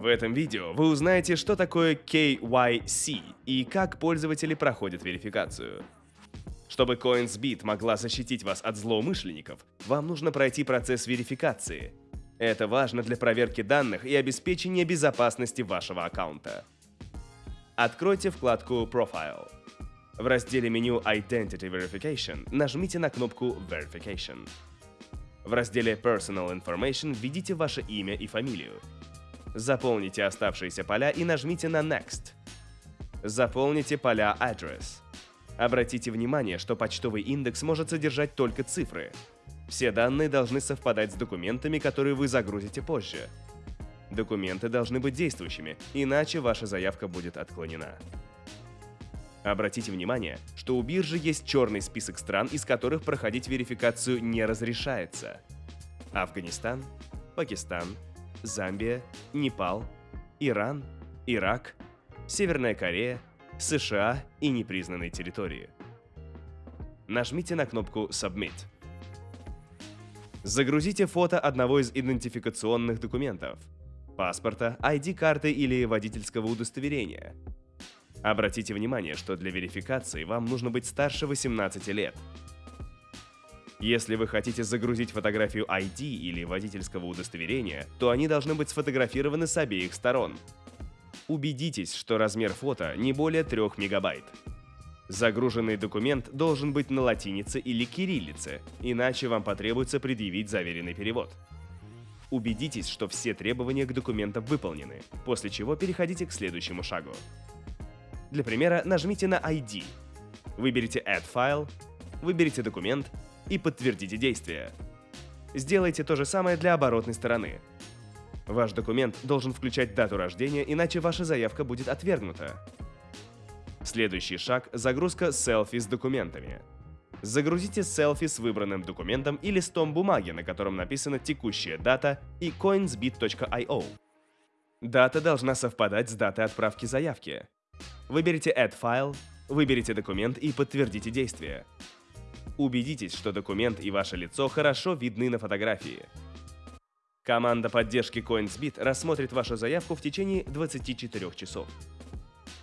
В этом видео вы узнаете, что такое KYC и как пользователи проходят верификацию. Чтобы CoinsBit могла защитить вас от злоумышленников, вам нужно пройти процесс верификации. Это важно для проверки данных и обеспечения безопасности вашего аккаунта. Откройте вкладку Profile. В разделе меню Identity Verification нажмите на кнопку Verification. В разделе Personal Information введите ваше имя и фамилию. Заполните оставшиеся поля и нажмите на Next. Заполните поля Address. Обратите внимание, что почтовый индекс может содержать только цифры. Все данные должны совпадать с документами, которые вы загрузите позже. Документы должны быть действующими, иначе ваша заявка будет отклонена. Обратите внимание, что у биржи есть черный список стран, из которых проходить верификацию не разрешается. Афганистан, Пакистан, Замбия, Непал, Иран, Ирак, Северная Корея, США и непризнанные территории. Нажмите на кнопку Submit. Загрузите фото одного из идентификационных документов – паспорта, ID-карты или водительского удостоверения. Обратите внимание, что для верификации вам нужно быть старше 18 лет – если вы хотите загрузить фотографию ID или водительского удостоверения, то они должны быть сфотографированы с обеих сторон. Убедитесь, что размер фото не более 3 мегабайт. Загруженный документ должен быть на латинице или кириллице, иначе вам потребуется предъявить заверенный перевод. Убедитесь, что все требования к документам выполнены, после чего переходите к следующему шагу. Для примера нажмите на ID, выберите Add File, выберите документ и подтвердите действие. Сделайте то же самое для оборотной стороны. Ваш документ должен включать дату рождения, иначе ваша заявка будет отвергнута. Следующий шаг – загрузка селфи с документами. Загрузите селфи с выбранным документом и листом бумаги, на котором написана текущая дата и coinsbit.io. Дата должна совпадать с датой отправки заявки. Выберите Add File, выберите документ и подтвердите действие. Убедитесь, что документ и ваше лицо хорошо видны на фотографии. Команда поддержки CoinsBit рассмотрит вашу заявку в течение 24 часов.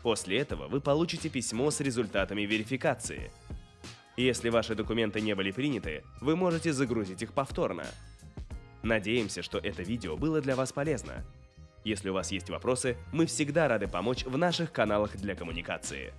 После этого вы получите письмо с результатами верификации. Если ваши документы не были приняты, вы можете загрузить их повторно. Надеемся, что это видео было для вас полезно. Если у вас есть вопросы, мы всегда рады помочь в наших каналах для коммуникации.